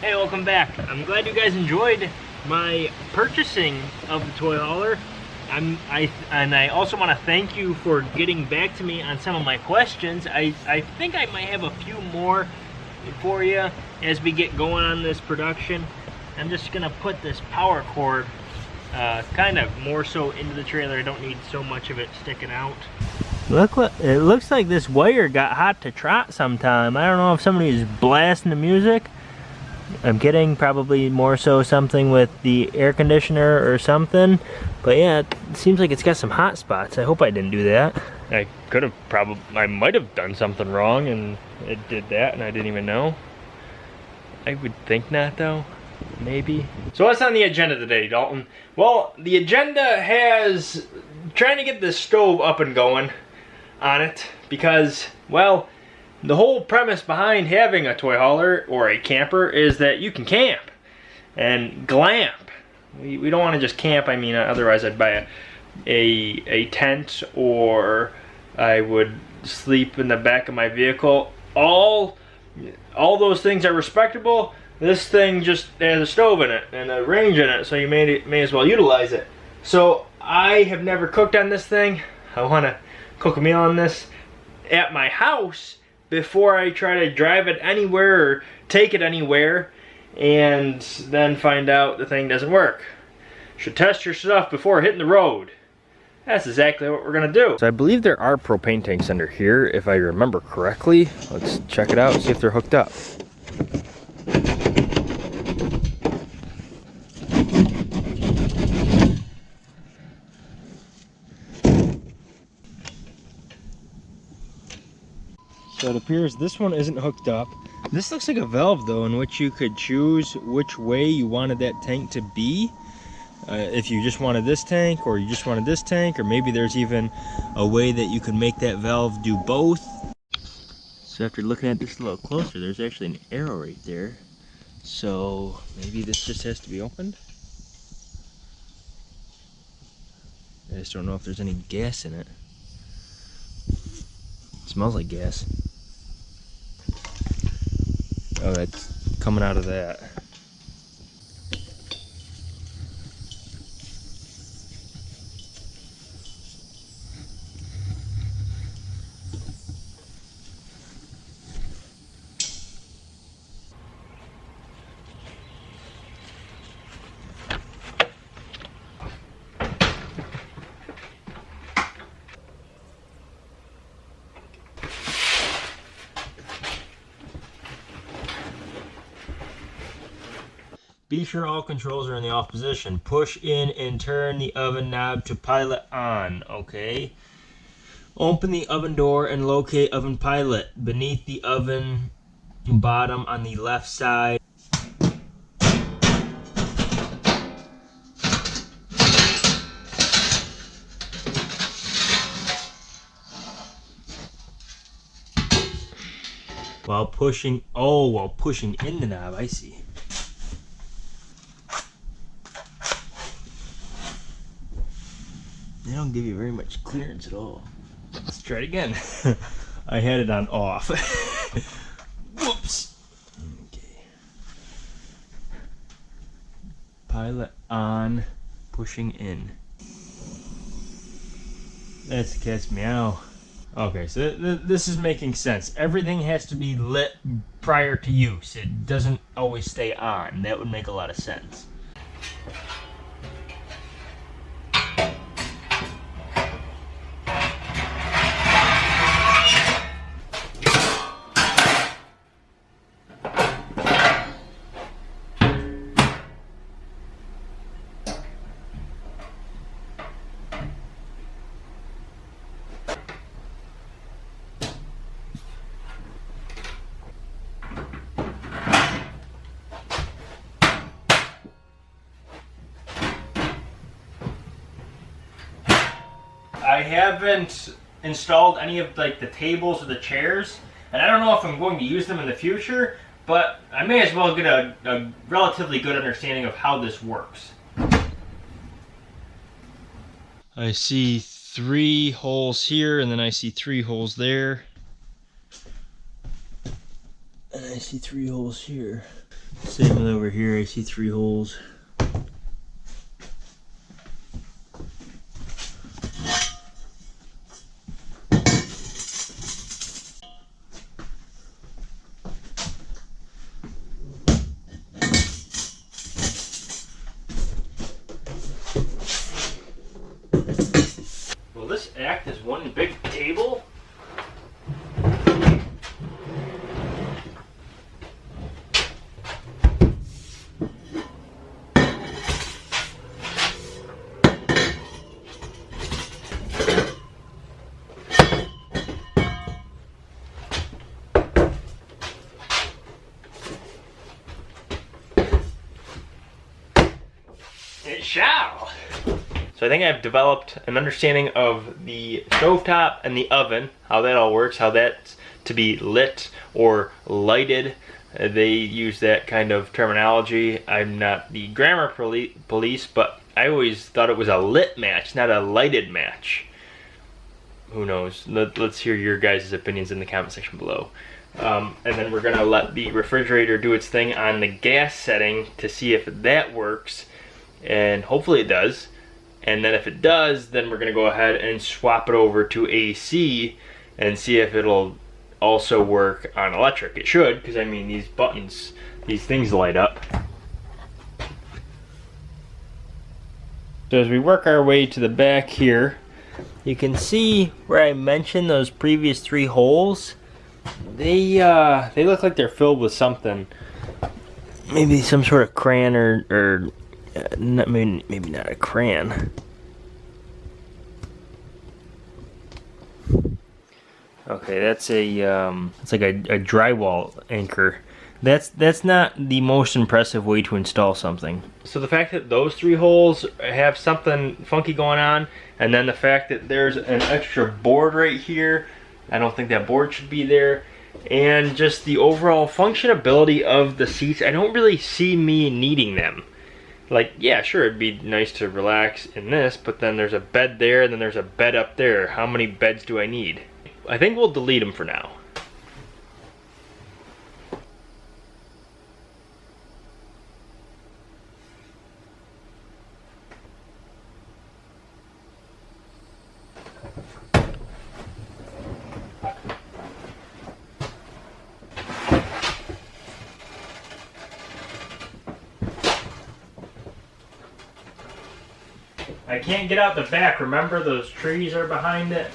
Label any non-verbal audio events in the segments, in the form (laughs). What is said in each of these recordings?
Hey, welcome back. I'm glad you guys enjoyed my purchasing of the toy hauler. I'm I and I also want to thank you for getting back to me on some of my questions. I I think I might have a few more for you as we get going on this production. I'm just gonna put this power cord uh, kind of more so into the trailer. I don't need so much of it sticking out. Look, what it looks like this wire got hot to trot sometime. I don't know if somebody's blasting the music. I'm getting probably more so something with the air conditioner or something. But yeah, it seems like it's got some hot spots. I hope I didn't do that. I could have probably, I might have done something wrong and it did that and I didn't even know. I would think not though maybe. So what's on the agenda today, Dalton? Well, the agenda has trying to get this stove up and going on it because, well, the whole premise behind having a toy hauler or a camper is that you can camp and glamp. We, we don't want to just camp, I mean, otherwise I'd buy a, a, a tent or I would sleep in the back of my vehicle. All, all those things are respectable, this thing just has a stove in it and a range in it, so you may, may as well utilize it. So I have never cooked on this thing. I want to cook a meal on this at my house before I try to drive it anywhere or take it anywhere and then find out the thing doesn't work. Should test your stuff before hitting the road. That's exactly what we're gonna do. So I believe there are propane tanks under here, if I remember correctly. Let's check it out, see if they're hooked up. So it appears this one isn't hooked up. This looks like a valve though in which you could choose which way you wanted that tank to be. Uh, if you just wanted this tank or you just wanted this tank or maybe there's even a way that you could make that valve do both. So after looking at this a little closer, there's actually an arrow right there. So maybe this just has to be opened. I just don't know if there's any gas in it. it smells like gas. Oh, it's coming out of that. Be sure all controls are in the off position. Push in and turn the oven knob to pilot on, okay? Open the oven door and locate oven pilot beneath the oven bottom on the left side. While pushing, oh, while pushing in the knob, I see. Don't give you very much clearance at all. Let's try it again. (laughs) I had it on off. (laughs) Whoops. Okay. Pilot on, pushing in. That's the cat's meow. Okay, so th th this is making sense. Everything has to be lit prior to use. It doesn't always stay on. That would make a lot of sense. I haven't installed any of like the tables or the chairs, and I don't know if I'm going to use them in the future, but I may as well get a, a relatively good understanding of how this works. I see three holes here, and then I see three holes there. And I see three holes here. Same with over here, I see three holes. Will this act as one big table? It shall. So I think I've developed an understanding of the stovetop and the oven, how that all works, how that's to be lit or lighted. Uh, they use that kind of terminology. I'm not the grammar police, but I always thought it was a lit match, not a lighted match. Who knows? Let, us hear your guys' opinions in the comment section below. Um, and then we're gonna let the refrigerator do its thing on the gas setting to see if that works. And hopefully it does. And then if it does, then we're gonna go ahead and swap it over to AC and see if it'll also work on electric. It should, because I mean these buttons, these things light up. So as we work our way to the back here, you can see where I mentioned those previous three holes. They uh, they look like they're filled with something. Maybe some sort of crayon or, or uh, not, maybe, maybe not a crayon. Okay, that's a um, it's like a, a drywall anchor. That's that's not the most impressive way to install something. So the fact that those three holes have something funky going on, and then the fact that there's an extra board right here, I don't think that board should be there. And just the overall functionability of the seats, I don't really see me needing them. Like, yeah, sure, it'd be nice to relax in this, but then there's a bed there, and then there's a bed up there. How many beds do I need? I think we'll delete them for now. I can't get out the back. Remember those trees are behind it?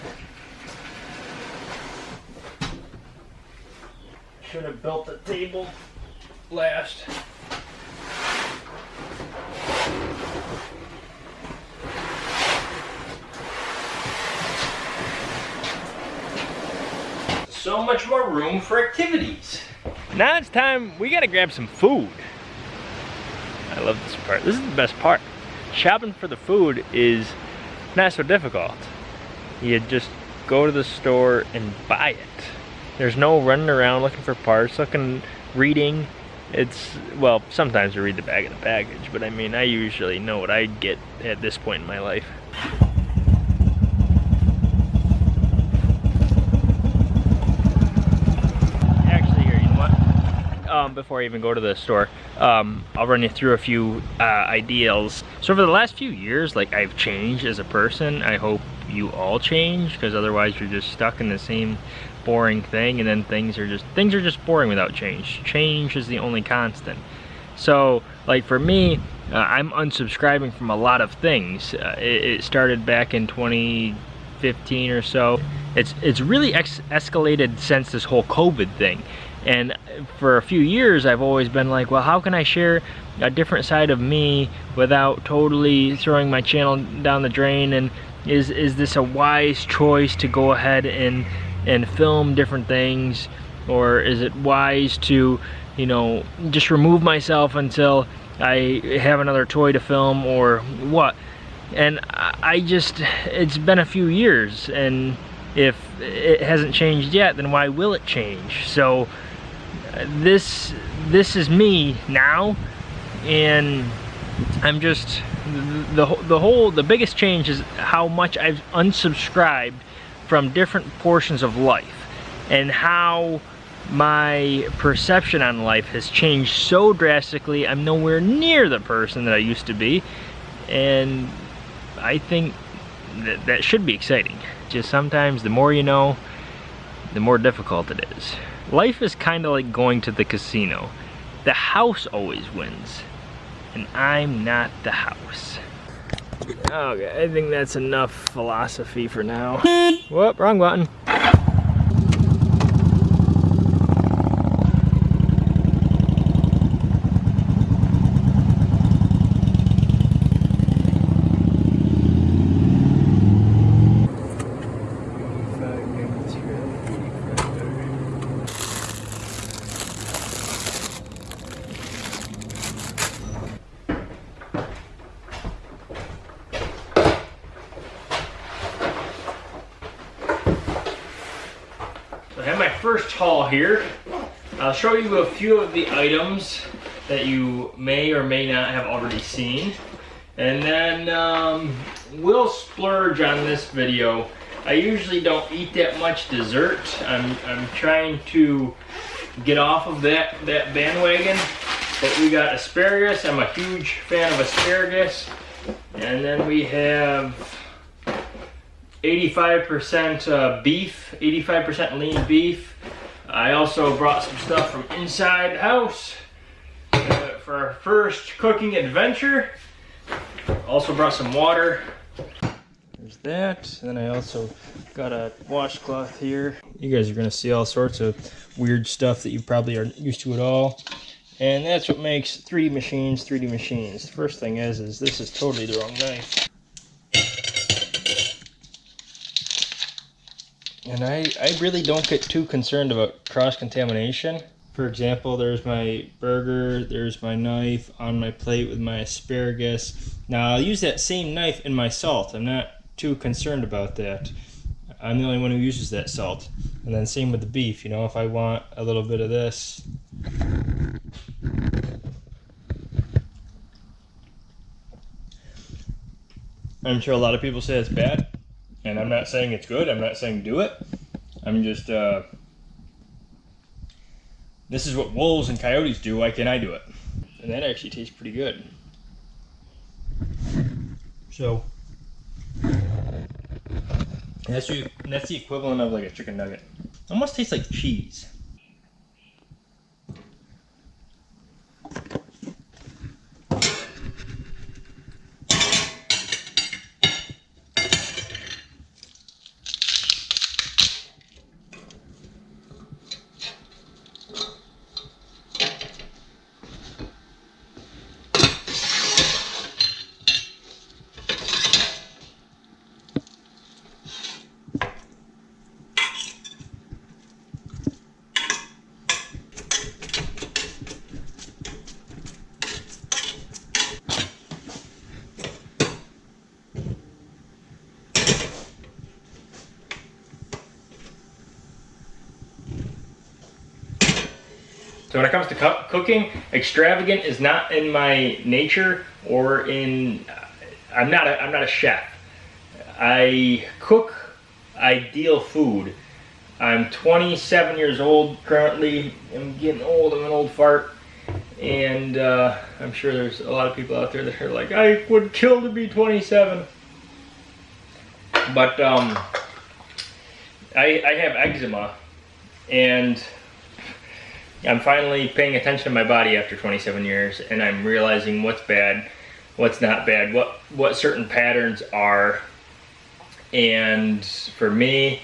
Should have built the table last. So much more room for activities. Now it's time, we gotta grab some food. I love this part. This is the best part shopping for the food is not so difficult. You just go to the store and buy it. There's no running around looking for parts, looking, reading. It's, well, sometimes I read the bag of the baggage, but I mean, I usually know what I get at this point in my life. um, before I even go to the store, um, I'll run you through a few uh, ideals. So for the last few years, like I've changed as a person. I hope you all change because otherwise you're just stuck in the same boring thing and then things are just things are just boring without change. Change is the only constant. So like for me, uh, I'm unsubscribing from a lot of things. Uh, it, it, started back in 2015 or so. It's it's really escalated since this whole COVID thing. And for a few years, I've always been like, well, how can I share a different side of me without totally throwing my channel down the drain? And is is this a wise choice to go ahead and and film different things, or is it wise to, you know, just remove myself until I have another toy to film, or what? And I just, it's been a few years, and if it hasn't changed yet, then why will it change? So this this is me now and I'm just the, the whole the biggest change is how much I've unsubscribed from different portions of life and how my perception on life has changed so drastically. I'm nowhere near the person that I used to be. And I think that, that should be exciting. Just sometimes the more you know, the more difficult it is. Life is kind of like going to the casino. The house always wins. And I'm not the house. Okay, I think that's enough philosophy for now. (laughs) Whoop, wrong button. First haul here. I'll show you a few of the items that you may or may not have already seen. And then um, we'll splurge on this video. I usually don't eat that much dessert. I'm, I'm trying to get off of that, that bandwagon. But we got asparagus. I'm a huge fan of asparagus. And then we have 85% uh, beef, 85% lean beef. I also brought some stuff from inside the house uh, for our first cooking adventure. Also brought some water. There's that. And then I also got a washcloth here. You guys are gonna see all sorts of weird stuff that you probably aren't used to at all. And that's what makes 3D machines 3D machines. The first thing is, is this is totally the wrong knife. And I, I really don't get too concerned about cross-contamination. For example, there's my burger, there's my knife on my plate with my asparagus. Now I'll use that same knife in my salt. I'm not too concerned about that. I'm the only one who uses that salt. And then same with the beef, you know, if I want a little bit of this. I'm sure a lot of people say it's bad. And I'm not saying it's good. I'm not saying do it. I'm just, uh, this is what wolves and coyotes do. Why can't I do it? And that actually tastes pretty good. So, that's, the, that's the equivalent of like a chicken nugget. Almost tastes like cheese. So when it comes to cooking, extravagant is not in my nature or in, I'm not a, I'm not a chef. I cook ideal food. I'm 27 years old currently. I'm getting old, I'm an old fart. And uh, I'm sure there's a lot of people out there that are like, I would kill to be 27. But um, I, I have eczema and I'm finally paying attention to my body after 27 years and I'm realizing what's bad, what's not bad, what, what certain patterns are. And for me,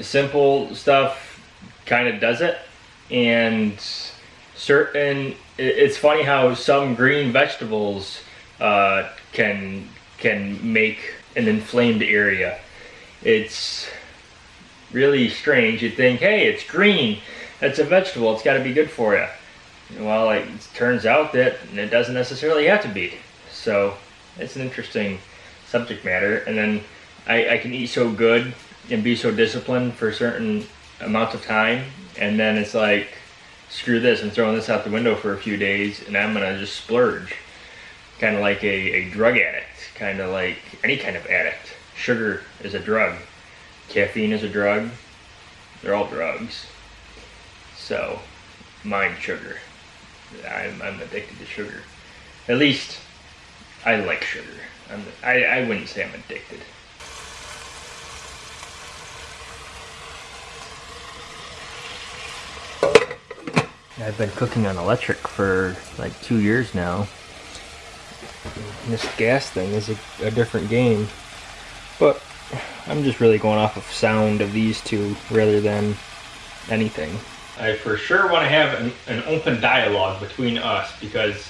simple stuff kind of does it. And certain, it's funny how some green vegetables uh, can, can make an inflamed area. It's really strange. You'd think, hey, it's green it's a vegetable. It's got to be good for you. Well, it turns out that it doesn't necessarily have to be. So it's an interesting subject matter. And then I, I can eat so good and be so disciplined for a certain amounts of time. And then it's like, screw this, I'm throwing this out the window for a few days and I'm going to just splurge. Kind of like a, a drug addict. Kind of like any kind of addict. Sugar is a drug. Caffeine is a drug. They're all drugs. So, mind sugar. I'm, I'm addicted to sugar. At least, I like sugar. I'm, I, I wouldn't say I'm addicted. I've been cooking on electric for like two years now. this gas thing is a, a different game. But I'm just really going off of sound of these two rather than anything. I for sure want to have an, an open dialogue between us because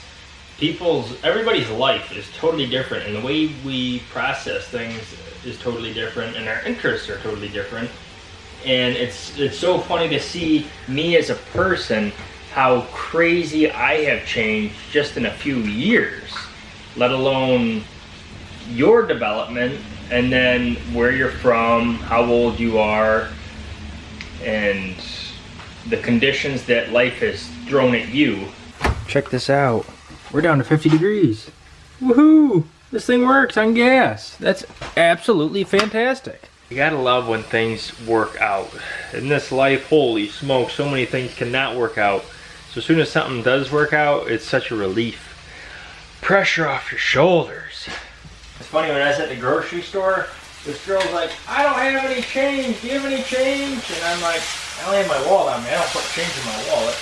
people's everybody's life is totally different and the way we process things is totally different and our interests are totally different. And it's it's so funny to see me as a person how crazy I have changed just in a few years let alone your development and then where you're from how old you are and the conditions that life has thrown at you check this out we're down to 50 degrees. Woohoo! This thing works on gas. That's absolutely fantastic. You gotta love when things work out. In this life, holy smoke, so many things cannot work out. So as soon as something does work out, it's such a relief. Pressure off your shoulders. It's funny, when I was at the grocery store, this girl's like, I don't have any change. Do you have any change? And I'm like, I only have my wallet on me. I don't put change in my wallet.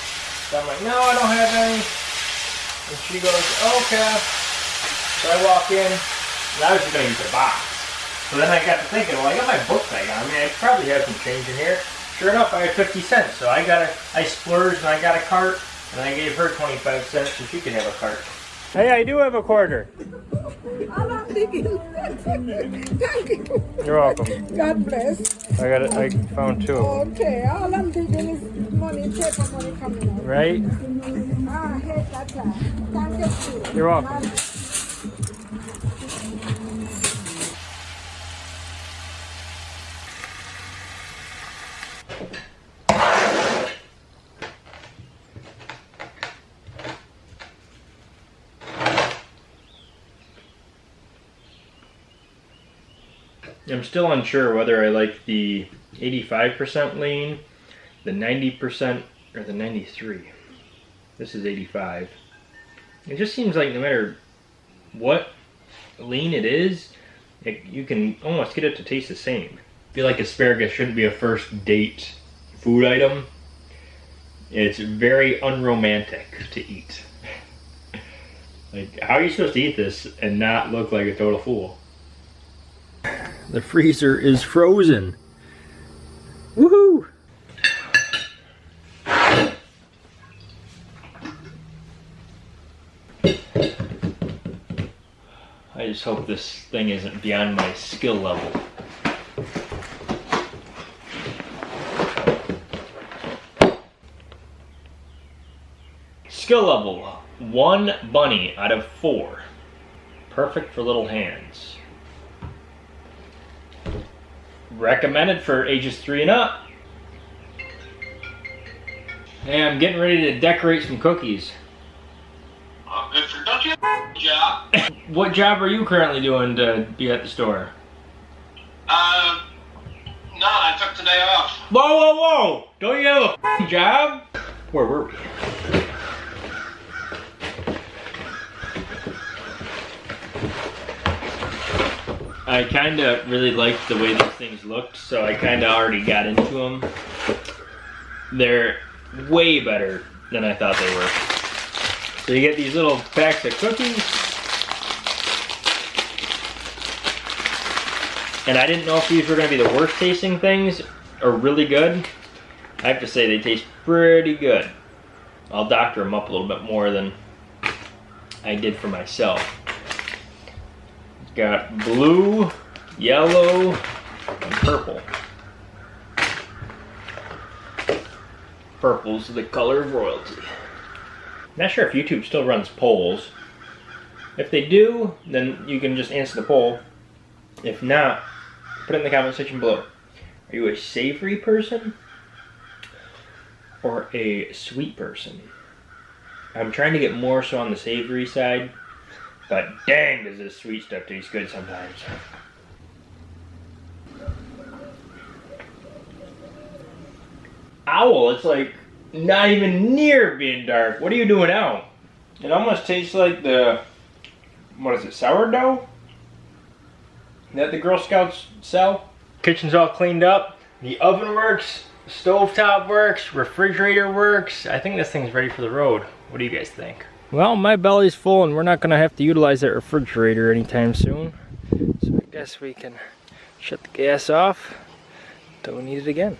So I'm like, no, I don't have any. And she goes, okay. So I walk in, and I was just going to use the box. So then I got to thinking, well, I got my book bag on. I mean, I probably have some change in here. Sure enough, I had 50 cents. So I got a, I splurged and I got a cart, and I gave her 25 cents so she could have a cart. Hey, I do have a quarter. (laughs) I'm thinking. Thank (laughs) you. You're welcome. God bless. I got it. I found two. Okay, all I'm thinking is money, paper money coming out. Right? Ah, I hate that time. Thank you. You're welcome. I'm still unsure whether I like the 85% lean, the 90%, or the 93. This is 85. It just seems like no matter what lean it is, it, you can almost get it to taste the same. I feel like asparagus shouldn't be a first date food item. It's very unromantic to eat. (laughs) like, how are you supposed to eat this and not look like a total fool? The freezer is frozen. Woohoo! I just hope this thing isn't beyond my skill level. Skill level, one bunny out of four. Perfect for little hands. Recommended for ages three and up. Hey, I'm getting ready to decorate some cookies. Uh, good for don't you have a job? (laughs) What job are you currently doing to be at the store? Uh, no, I took today off. Whoa, whoa, whoa! Don't you have a job? Where were we? I kind of really liked the way these things looked, so I kind of already got into them. They're way better than I thought they were. So you get these little packs of cookies. And I didn't know if these were going to be the worst tasting things or really good. I have to say they taste pretty good. I'll doctor them up a little bit more than I did for myself. Got blue, yellow, and purple. Purple's the color of royalty. Not sure if YouTube still runs polls. If they do, then you can just answer the poll. If not, put it in the comment section below. Are you a savory person or a sweet person? I'm trying to get more so on the savory side, but dang does this sweet stuff taste good sometimes. Owl, it's like not even near being dark. What are you doing now? It almost tastes like the what is it, sourdough? That the Girl Scouts sell. Kitchen's all cleaned up. The oven works. Stovetop works. Refrigerator works. I think this thing's ready for the road. What do you guys think? Well, my belly's full and we're not gonna have to utilize that refrigerator anytime soon. So I guess we can shut the gas off we need it again.